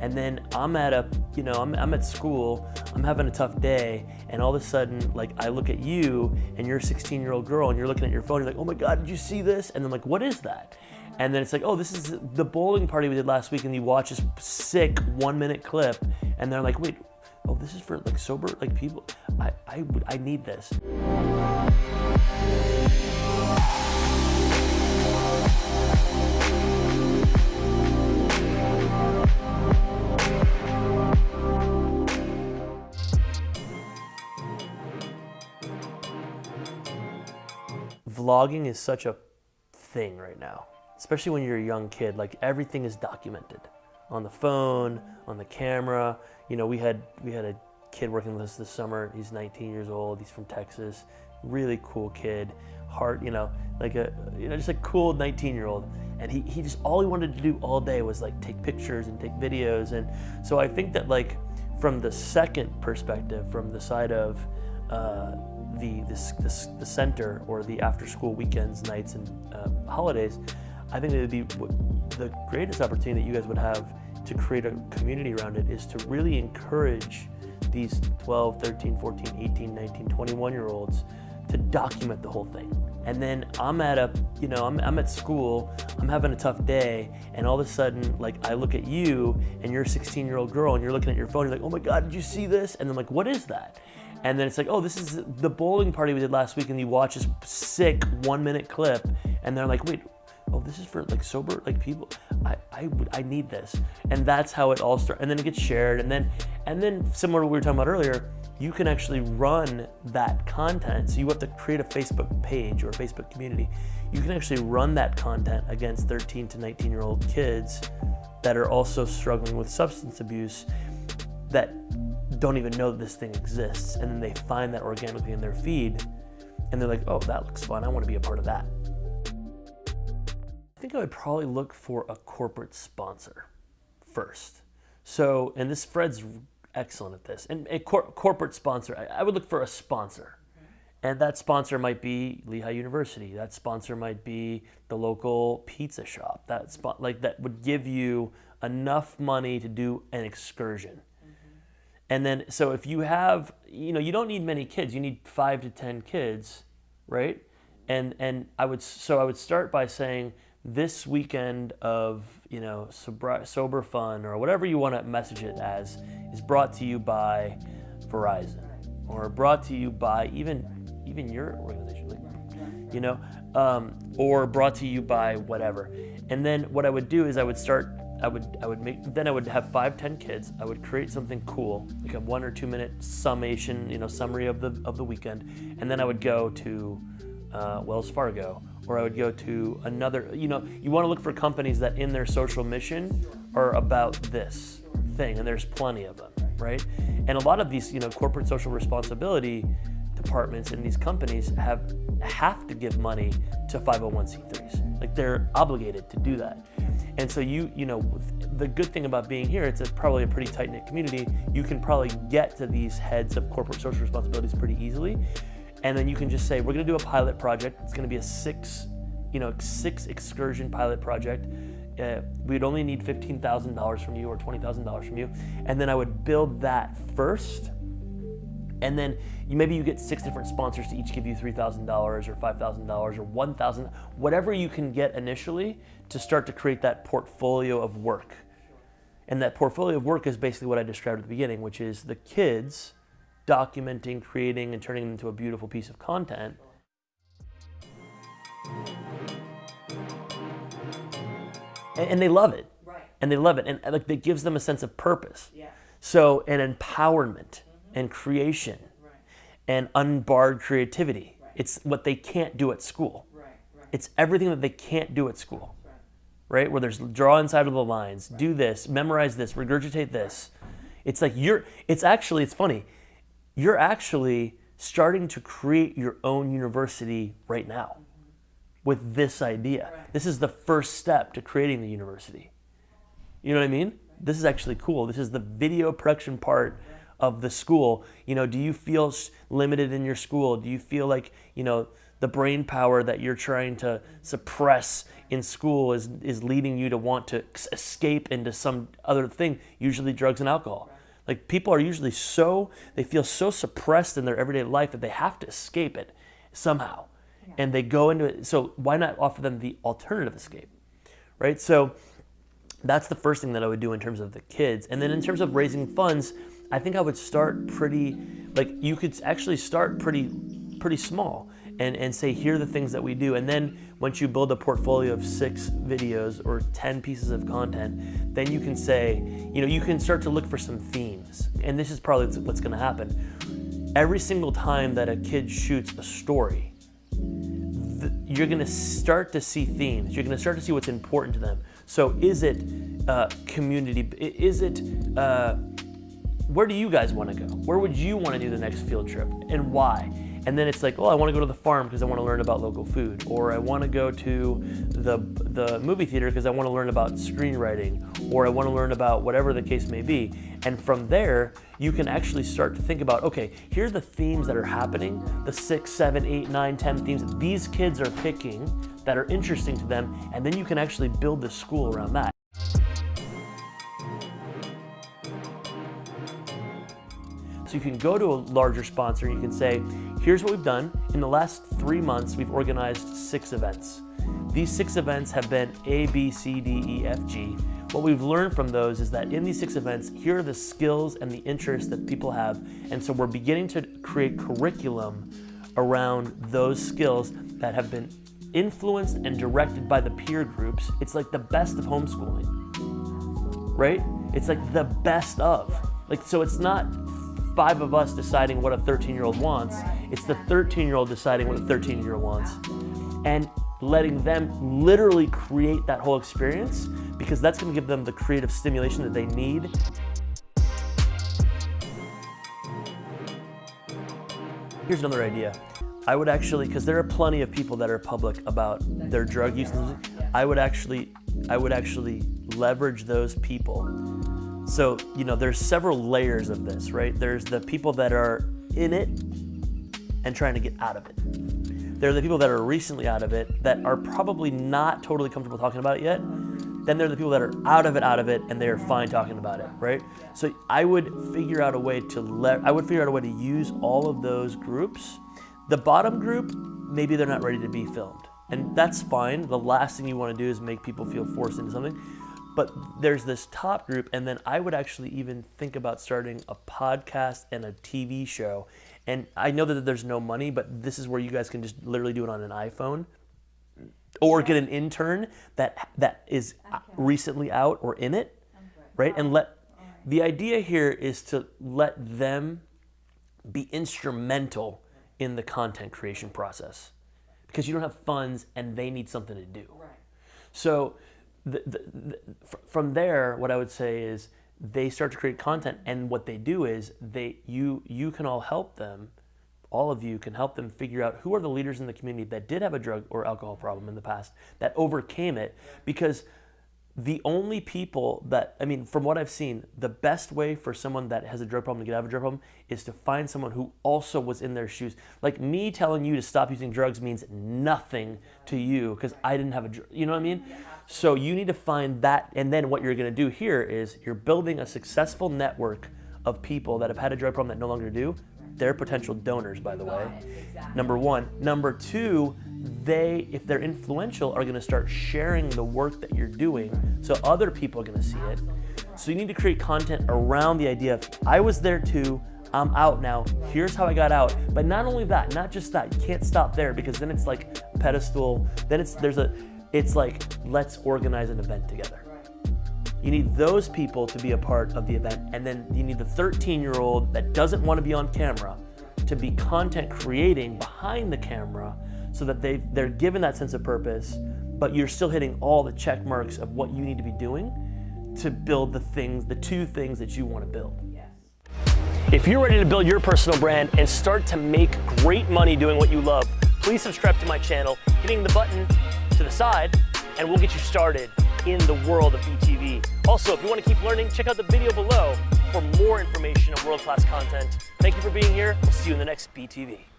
And then I'm at a, you know, I'm, I'm at school, I'm having a tough day, and all of a sudden, like, I look at you, and you're a 16 year old girl, and you're looking at your phone, you're like, oh my God, did you see this? And I'm like, what is that? And then it's like, oh, this is the bowling party we did last week, and you watch this sick one minute clip, and they're like, wait, oh, this is for like sober, like people, I, I, I need this. Vlogging is such a thing right now, especially when you're a young kid. Like everything is documented on the phone, on the camera. You know, we had we had a kid working with us this summer. He's 19 years old. He's from Texas. Really cool kid. Heart, you know, like a you know just a cool 19 year old. And he, he just all he wanted to do all day was like take pictures and take videos. And so I think that like from the second perspective, from the side of uh, the, this, this, the center or the after school weekends, nights, and uh, holidays, I think it would be the greatest opportunity that you guys would have to create a community around it is to really encourage these 12, 13, 14, 18, 19, 21 year olds to document the whole thing. And then I'm at a, you know, I'm, I'm at school, I'm having a tough day, and all of a sudden, like, I look at you, and you're a 16 year old girl, and you're looking at your phone, you're like, oh my God, did you see this? And I'm like, what is that? And then it's like, oh, this is the bowling party we did last week, and you watch this sick one minute clip, and they're like, wait, oh, this is for like sober, like people, I, I, I need this. And that's how it all starts. And then it gets shared. And then, and then similar to what we were talking about earlier, you can actually run that content. So you have to create a Facebook page or a Facebook community. You can actually run that content against 13 to 19 year old kids that are also struggling with substance abuse that don't even know that this thing exists. And then they find that organically in their feed and they're like, oh, that looks fun. I want to be a part of that. I think I would probably look for a corporate sponsor first. So, and this Fred's excellent at this. And a cor corporate sponsor, I, I, would look for a sponsor. And that sponsor might be Lehigh University. That sponsor might be the local pizza shop. That spot like that would give you enough money to do an excursion. And then, so if you have, you know, you don't need many kids. You need five to 10 kids, right? And, and I would, so I would start by saying this weekend of, you know, sober, fun or whatever you want to message it as is brought to you by Verizon or brought to you by even, even your organization, like, you know, um, or brought to you by whatever. And then what I would do is I would start I would I would make then I would have five ten kids. I would create something cool, like a one or two minute summation, you know, summary of the of the weekend, and then I would go to uh, Wells Fargo, or I would go to another. You know, you want to look for companies that in their social mission are about this thing, and there's plenty of them, right? And a lot of these, you know, corporate social responsibility departments in these companies have have to give money to 501c3s. Like they're obligated to do that. And so you, you know, the good thing about being here, it's a, probably a pretty tight knit community. You can probably get to these heads of corporate social responsibilities pretty easily. And then you can just say, we're gonna do a pilot project. It's gonna be a six, you know, six excursion pilot project. Uh, we'd only need $15,000 from you or $20,000 from you. And then I would build that first and then you, maybe you get six different sponsors to each give you $3,000 or $5,000 or 1,000, whatever you can get initially to start to create that portfolio of work. And that portfolio of work is basically what I described at the beginning, which is the kids documenting, creating, and turning it into a beautiful piece of content. And, and they love it. Right. And they love it. And like it gives them a sense of purpose. Yeah. So an empowerment and creation Right. and unbarred creativity. Right. It's what they can't do at school. Right. It's everything that they can't do at school, Right. right? Where there's draw inside of the lines, do this, memorize this, regurgitate this. It's like you're, it's actually, it's funny, you're actually starting to create your own university right now mm-hmm. with this idea. This is the first step to creating the university. You know what I mean? This is actually cool. This is the video production part of the school. You know, do you feel limited in your school? Do you feel like, you know, the brain power that you're trying to suppress in school is is leading you to want to escape into some other thing, usually drugs and alcohol. Like people are usually so they feel so suppressed in their everyday life that they have to escape it somehow. Yeah. And they go into it. So why not offer them the alternative escape? Right? So that's the first thing that I would do in terms of the kids. And then in terms of raising funds, I think I would start pretty like you could actually start pretty pretty small and, and say, here are the things that we do. And then once you build a portfolio of six videos or 10 pieces of content, then you can say, you know, you can start to look for some themes. And this is probably what's gonna happen. Every single time that a kid shoots a story, you're gonna start to see themes. You're gonna start to see what's important to them. So is it uh, community, is it, uh, where do you guys wanna go? Where would you wanna do the next field trip and why? And then it's like, oh, I want to go to the farm because I want to learn about local food, or I want to go to the the movie theater because I want to learn about screenwriting, or I want to learn about whatever the case may be. And from there, you can actually start to think about, okay, here's the themes that are happening, the six, seven, eight, nine, ten themes these kids are picking that are interesting to them, and then you can actually build the school around that. So you can go to a larger sponsor and you can say, here's what we've done. In the last three months, we've organized six events. These six events have been A, B, C, D, E, F, G. What we've learned from those is that in these six events, here are the skills and the interests that people have. And so we're beginning to create curriculum around those skills that have been influenced and directed by the peer groups. It's like the best of homeschooling, right? It's like the best of. Like, so it's not five of us deciding what a 13 year old wants. It's the 13 year old deciding what a 13 year old wants. And letting them literally create that whole experience because that's going to give them the creative stimulation that they need. Here's another idea. I would actually, because there are plenty of people that are public about their drug use, I would actually, I would actually leverage those people so, you know, there's several layers of this, right? There's the people that are in it and trying to get out of it. There are the people that are recently out of it that are probably not totally comfortable talking about it yet. Then there are the people that are out of it, out of it, and they are fine talking about it, right? So I would figure out a way to let, I would figure out a way to use all of those groups. The bottom group, maybe they're not ready to be filmed. And that's fine. The last thing you want to do is make people feel forced into something. But there's this top group, and then I would actually even think about starting a podcast and a TV show. And I know that there's no money, but this is where you guys can just literally do it on an iPhone or get an intern that that is recently out or in it, right? And let the idea here is to let them be instrumental in the content creation process because you don't have funds and they need something to do. Right. So the, the, from there, what I would say is they start to create content, and what they do is they you you can all help them. All of you can help them figure out who are the leaders in the community that did have a drug or alcohol problem in the past that overcame it because the only people that, I mean, from what I've seen, the best way for someone that has a drug problem to get out of a drug problem is to find someone who also was in their shoes. Like me telling you to stop using drugs means nothing to you because I didn't have a drug, you know what I mean? So you need to find that, and then what you're gonna do here is you're building a successful network of people that have had a drug problem that no longer do. They're potential donors, by the way. Number one. Number two, they, if they're influential, are gonna start sharing the work that you're doing so other people are gonna see it. So you need to create content around the idea of, I was there too, I'm out now, here's how I got out. But not only that, not just that, you can't stop there because then it's like pedestal, then it's, there's a, it's like, let's organize an event together. You need those people to be a part of the event, and then you need the 13 year old that doesn't want to be on camera to be content creating behind the camera so that they they're given that sense of purpose, but you're still hitting all the check marks of what you need to be doing to build the things, the two things that you want to build. If you're ready to build your personal brand and start to make great money doing what you love, please subscribe to my channel, hitting the button to the side, and we'll get you started in the world of BTV. Also, if you want to keep learning, check out the video below for more information on world-class content. Thank you for being here. We'll see you in the next BTV.